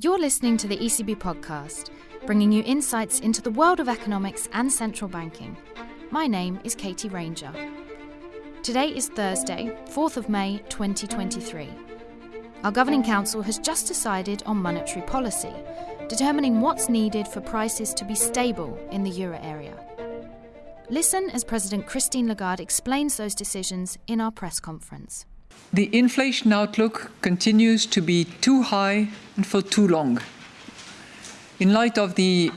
You're listening to the ECB podcast, bringing you insights into the world of economics and central banking. My name is Katie Ranger. Today is Thursday, 4th of May 2023. Our Governing Council has just decided on monetary policy, determining what's needed for prices to be stable in the euro area. Listen as President Christine Lagarde explains those decisions in our press conference. The inflation outlook continues to be too high and for too long. In light of the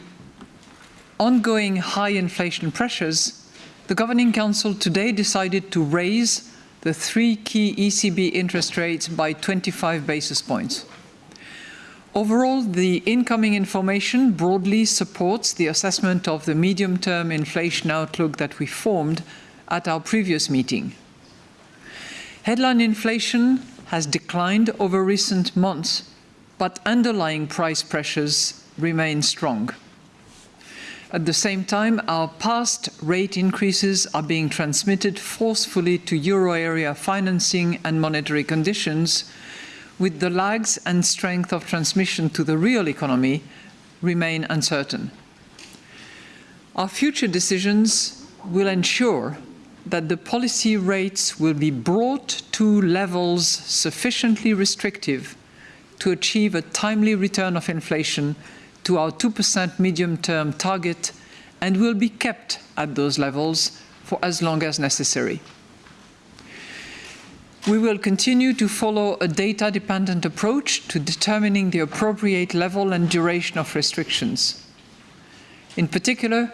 ongoing high inflation pressures, the Governing Council today decided to raise the three key ECB interest rates by 25 basis points. Overall, the incoming information broadly supports the assessment of the medium-term inflation outlook that we formed at our previous meeting. Headline inflation has declined over recent months, but underlying price pressures remain strong. At the same time, our past rate increases are being transmitted forcefully to euro area financing and monetary conditions, with the lags and strength of transmission to the real economy remain uncertain. Our future decisions will ensure that the policy rates will be brought to levels sufficiently restrictive to achieve a timely return of inflation to our 2% medium-term target and will be kept at those levels for as long as necessary. We will continue to follow a data-dependent approach to determining the appropriate level and duration of restrictions. In particular,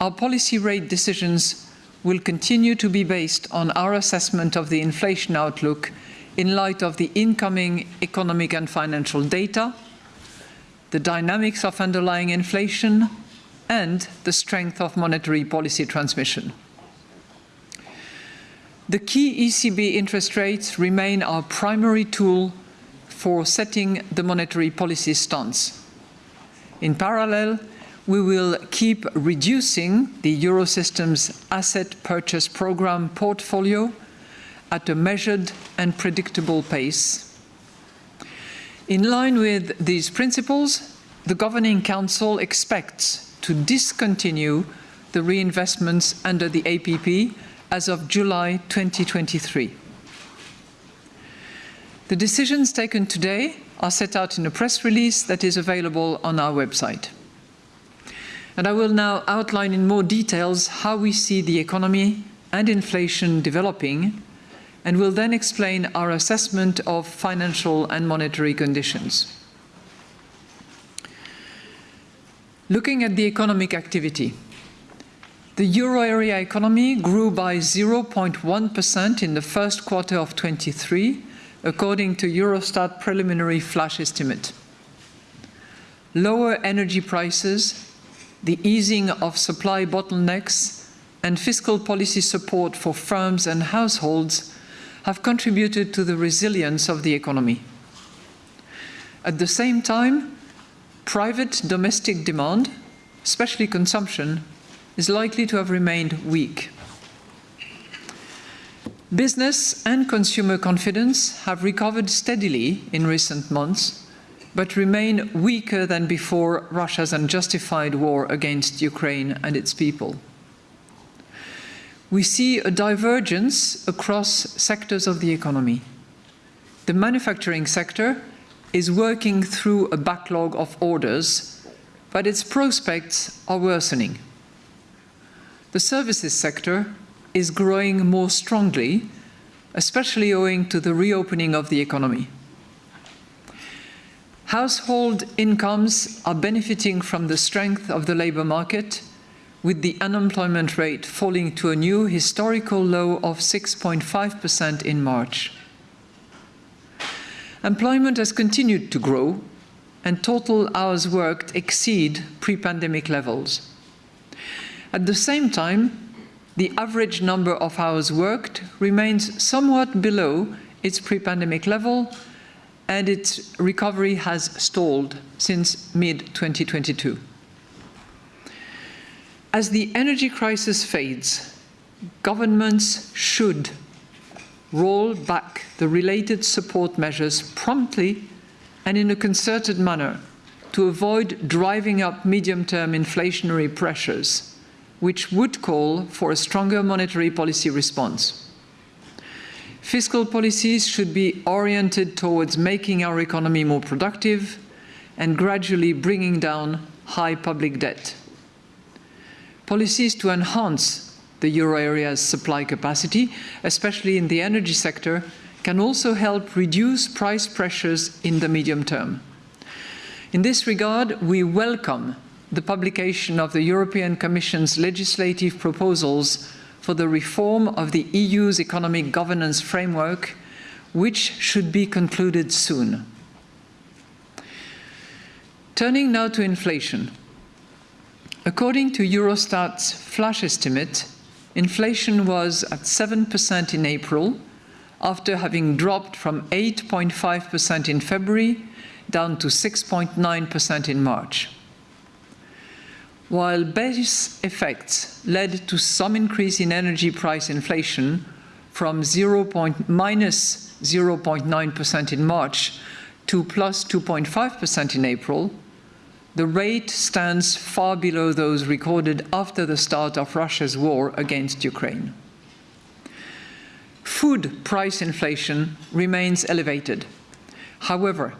our policy rate decisions will continue to be based on our assessment of the inflation outlook in light of the incoming economic and financial data, the dynamics of underlying inflation, and the strength of monetary policy transmission. The key ECB interest rates remain our primary tool for setting the monetary policy stance. In parallel, we will keep reducing the Eurosystem's asset purchase program portfolio at a measured and predictable pace. In line with these principles, the Governing Council expects to discontinue the reinvestments under the APP as of July 2023. The decisions taken today are set out in a press release that is available on our website. And I will now outline in more details how we see the economy and inflation developing, and will then explain our assessment of financial and monetary conditions. Looking at the economic activity, the euro area economy grew by 0.1% in the first quarter of 23, according to Eurostat preliminary flash estimate. Lower energy prices the easing of supply bottlenecks and fiscal policy support for firms and households have contributed to the resilience of the economy. At the same time, private domestic demand, especially consumption, is likely to have remained weak. Business and consumer confidence have recovered steadily in recent months, but remain weaker than before Russia's unjustified war against Ukraine and its people. We see a divergence across sectors of the economy. The manufacturing sector is working through a backlog of orders, but its prospects are worsening. The services sector is growing more strongly, especially owing to the reopening of the economy. Household incomes are benefiting from the strength of the labour market, with the unemployment rate falling to a new historical low of 6.5% in March. Employment has continued to grow, and total hours worked exceed pre-pandemic levels. At the same time, the average number of hours worked remains somewhat below its pre-pandemic level and its recovery has stalled since mid-2022. As the energy crisis fades, governments should roll back the related support measures promptly and in a concerted manner to avoid driving up medium-term inflationary pressures, which would call for a stronger monetary policy response. Fiscal policies should be oriented towards making our economy more productive and gradually bringing down high public debt. Policies to enhance the euro area's supply capacity, especially in the energy sector, can also help reduce price pressures in the medium term. In this regard, we welcome the publication of the European Commission's legislative proposals for the reform of the EU's economic governance framework, which should be concluded soon. Turning now to inflation. According to Eurostat's flash estimate, inflation was at 7% in April, after having dropped from 8.5% in February down to 6.9% in March. While base effects led to some increase in energy price inflation from 0. minus 0.9% in March to plus 2.5% in April, the rate stands far below those recorded after the start of Russia's war against Ukraine. Food price inflation remains elevated. However,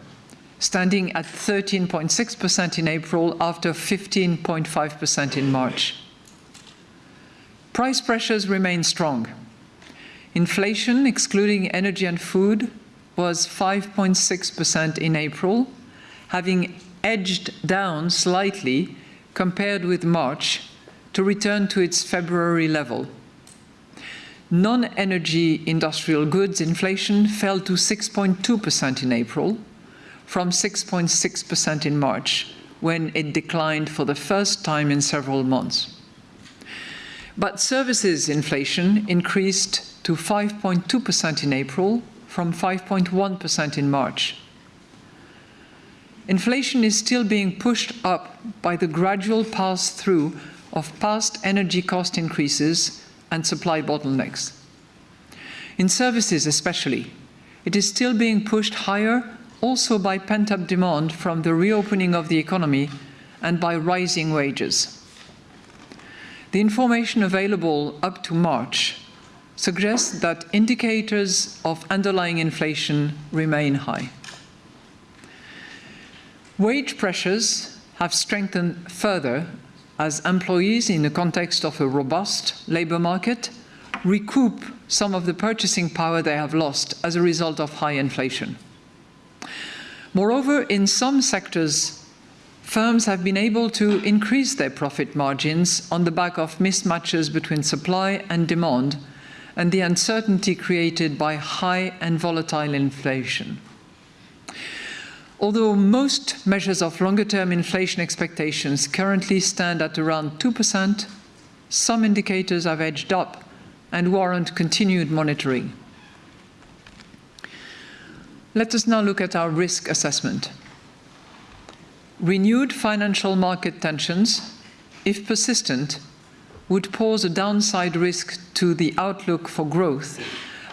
standing at 13.6% in April after 15.5% in March. Price pressures remain strong. Inflation, excluding energy and food, was 5.6% in April, having edged down slightly compared with March to return to its February level. Non-energy industrial goods inflation fell to 6.2% in April, from 6.6% in March, when it declined for the first time in several months. But services inflation increased to 5.2% in April, from 5.1% in March inflation is still being pushed up by the gradual pass-through of past energy cost increases and supply bottlenecks. In services especially, it is still being pushed higher also by pent-up demand from the reopening of the economy and by rising wages. The information available up to March suggests that indicators of underlying inflation remain high. Wage pressures have strengthened further as employees, in the context of a robust labour market, recoup some of the purchasing power they have lost as a result of high inflation. Moreover, in some sectors, firms have been able to increase their profit margins on the back of mismatches between supply and demand and the uncertainty created by high and volatile inflation. Although most measures of longer-term inflation expectations currently stand at around 2%, some indicators have edged up and warrant continued monitoring. Let us now look at our risk assessment. Renewed financial market tensions, if persistent, would pose a downside risk to the outlook for growth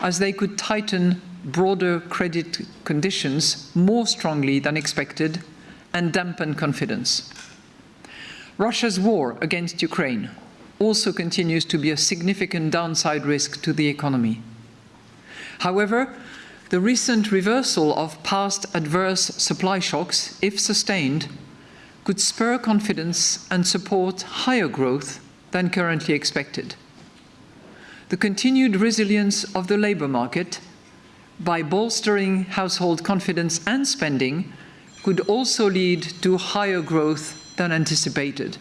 as they could tighten broader credit conditions more strongly than expected and dampen confidence. Russia's war against Ukraine also continues to be a significant downside risk to the economy. However, the recent reversal of past adverse supply shocks, if sustained, could spur confidence and support higher growth than currently expected. The continued resilience of the labour market by bolstering household confidence and spending could also lead to higher growth than anticipated.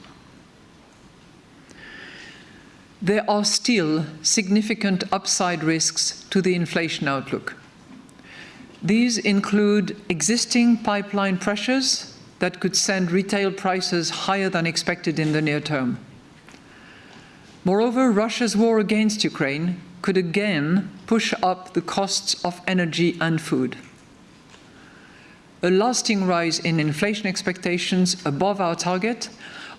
There are still significant upside risks to the inflation outlook. These include existing pipeline pressures that could send retail prices higher than expected in the near term. Moreover, Russia's war against Ukraine could again push up the costs of energy and food. A lasting rise in inflation expectations above our target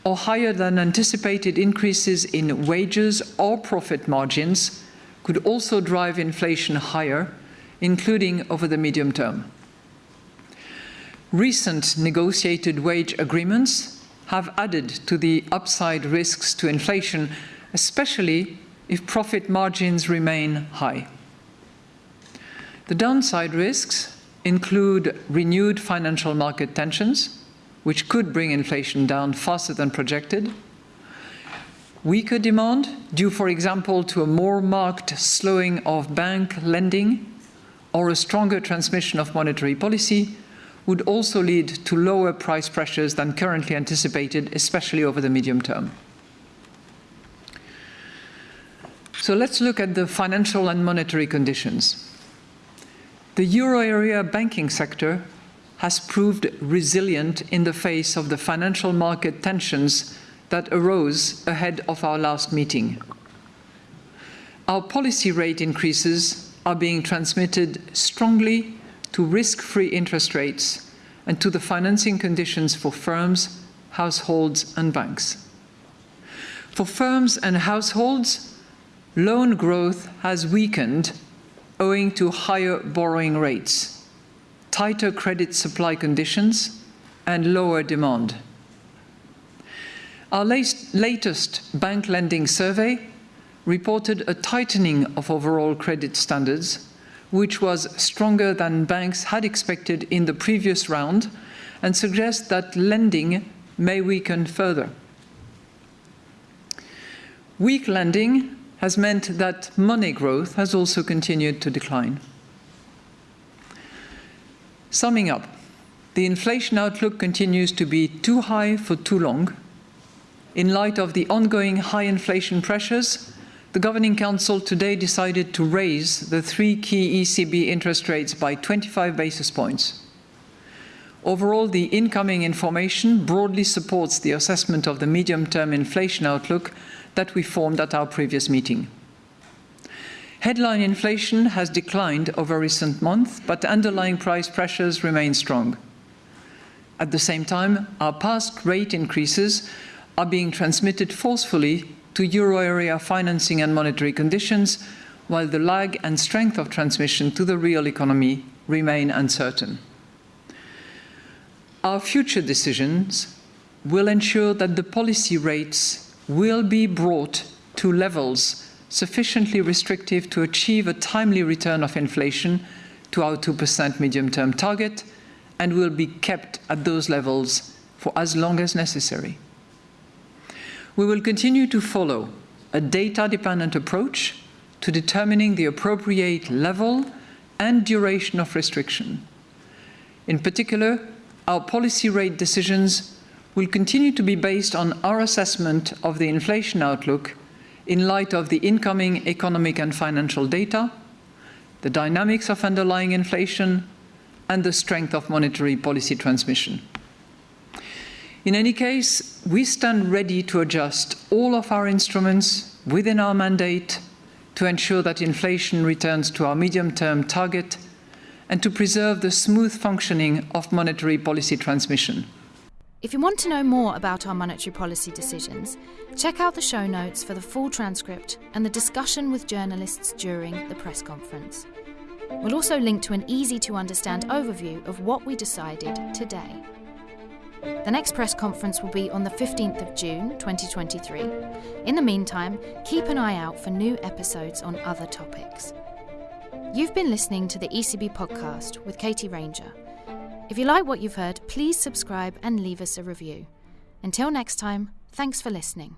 or higher than anticipated increases in wages or profit margins could also drive inflation higher, including over the medium term. recent negotiated wage agreements have added to the upside risks to inflation, especially if profit margins remain high. The downside risks include renewed financial market tensions, which could bring inflation down faster than projected, weaker demand, due, for example, to a more marked slowing of bank lending or a stronger transmission of monetary policy, would also lead to lower price pressures than currently anticipated, especially over the medium term. So let's look at the financial and monetary conditions. The euro area banking sector has proved resilient in the face of the financial market tensions that arose ahead of our last meeting. Our policy rate increases are being transmitted strongly to risk-free interest rates and to the financing conditions for firms, households and banks. For firms and households, loan growth has weakened owing to higher borrowing rates, tighter credit supply conditions and lower demand. Our latest bank lending survey reported a tightening of overall credit standards which was stronger than banks had expected in the previous round and suggests that lending may weaken further. Weak lending has meant that money growth has also continued to decline. Summing up, the inflation outlook continues to be too high for too long. In light of the ongoing high inflation pressures, the Governing Council today decided to raise the three key ECB interest rates by 25 basis points. Overall, the incoming information broadly supports the assessment of the medium-term inflation outlook that we formed at our previous meeting. Headline inflation has declined over recent months, but underlying price pressures remain strong. At the same time, our past rate increases are being transmitted forcefully to euro area financing and monetary conditions, while the lag and strength of transmission to the real economy remain uncertain. Our future decisions will ensure that the policy rates will be brought to levels sufficiently restrictive to achieve a timely return of inflation to our 2% medium-term target and will be kept at those levels for as long as necessary we will continue to follow a data-dependent approach to determining the appropriate level and duration of restriction. In particular, our policy rate decisions will continue to be based on our assessment of the inflation outlook in light of the incoming economic and financial data, the dynamics of underlying inflation, and the strength of monetary policy transmission. In any case, we stand ready to adjust all of our instruments within our mandate to ensure that inflation returns to our medium-term target and to preserve the smooth functioning of monetary policy transmission. If you want to know more about our monetary policy decisions, check out the show notes for the full transcript and the discussion with journalists during the press conference. We'll also link to an easy to understand overview of what we decided today. The next press conference will be on the 15th of June 2023. In the meantime, keep an eye out for new episodes on other topics. You've been listening to the ECB podcast with Katie Ranger. If you like what you've heard, please subscribe and leave us a review. Until next time, thanks for listening.